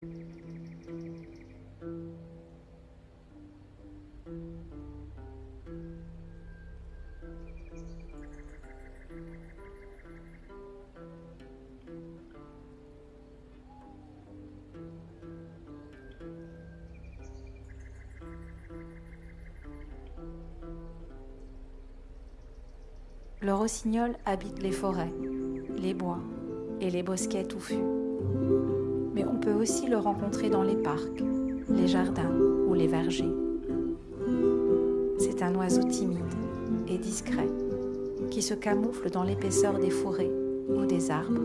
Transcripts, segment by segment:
Le rossignol habite les forêts, les bois et les bosquets touffus. Mais on peut aussi le rencontrer dans les parcs, les jardins ou les vergers. C'est un oiseau timide et discret qui se camoufle dans l'épaisseur des forêts ou des arbres.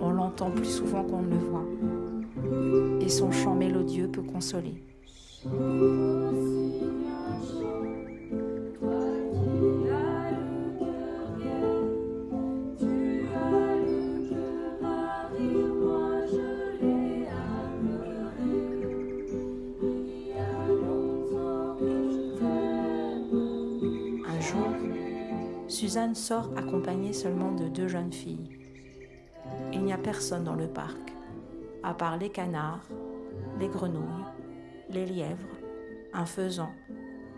On l'entend plus souvent qu'on ne le voit et son chant mélodieux peut consoler. Suzanne sort accompagnée seulement de deux jeunes filles. Il n'y a personne dans le parc, à part les canards, les grenouilles, les lièvres, un faisan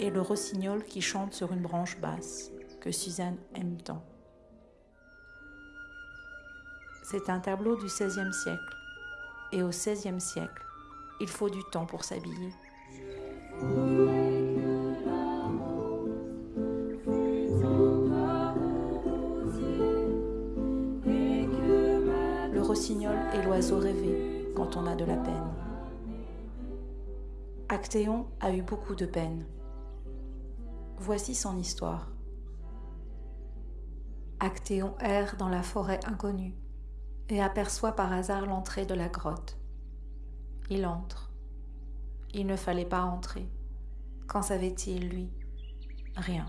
et le rossignol qui chante sur une branche basse que Suzanne aime tant. C'est un tableau du XVIe siècle, et au XVIe siècle, il faut du temps pour s'habiller. Rossignol est l'oiseau rêvé quand on a de la peine. Actéon a eu beaucoup de peine. Voici son histoire. Actéon erre dans la forêt inconnue et aperçoit par hasard l'entrée de la grotte. Il entre. Il ne fallait pas entrer. Qu'en savait-il, lui? Rien.